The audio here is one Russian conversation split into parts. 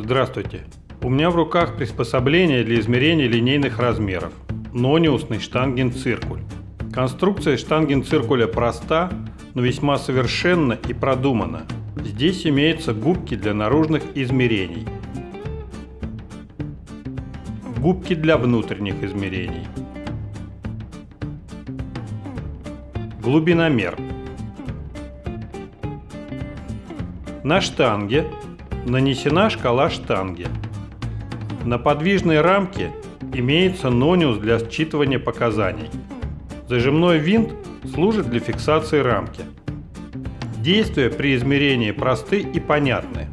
Здравствуйте! У меня в руках приспособление для измерения линейных размеров – нониусный штангенциркуль. Конструкция штангенциркуля проста, но весьма совершенна и продумана. Здесь имеются губки для наружных измерений, губки для внутренних измерений, глубиномер. На штанге нанесена шкала штанги. На подвижной рамке имеется нониус для считывания показаний. Зажимной винт служит для фиксации рамки. Действия при измерении просты и понятны.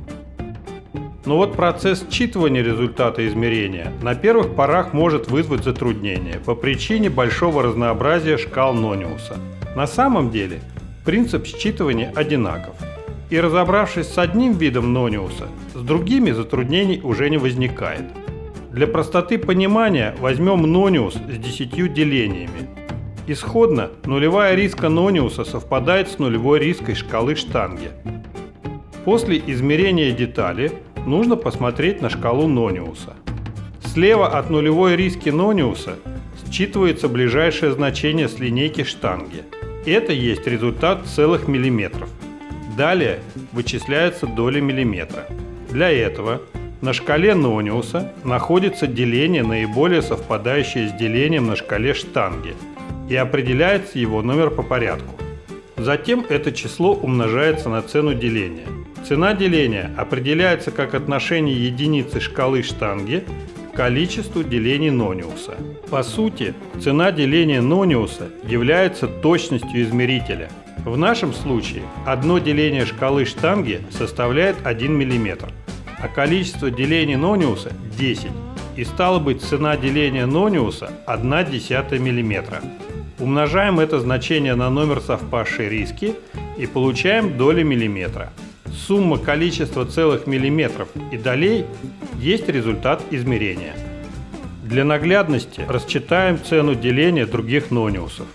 Но вот процесс считывания результата измерения на первых порах может вызвать затруднения по причине большого разнообразия шкал Нониуса. На самом деле принцип считывания одинаков – и разобравшись с одним видом нониуса, с другими затруднений уже не возникает. Для простоты понимания возьмем нониус с 10 делениями. Исходно нулевая риска нониуса совпадает с нулевой риской шкалы штанги. После измерения детали нужно посмотреть на шкалу нониуса. Слева от нулевой риски нониуса считывается ближайшее значение с линейки штанги. Это есть результат целых миллиметров. Далее вычисляется доля миллиметра. Для этого на шкале Нониуса находится деление, наиболее совпадающее с делением на шкале штанги, и определяется его номер по порядку. Затем это число умножается на цену деления. Цена деления определяется как отношение единицы шкалы штанги к количеству делений Нониуса. По сути, цена деления Нониуса является точностью измерителя – в нашем случае одно деление шкалы штанги составляет 1 мм, а количество делений нониуса 10, и стало быть цена деления нониуса 1 десятая мм. Умножаем это значение на номер совпавшей риски и получаем доли миллиметра. Сумма количества целых миллиметров и долей есть результат измерения. Для наглядности расчитаем цену деления других нониусов.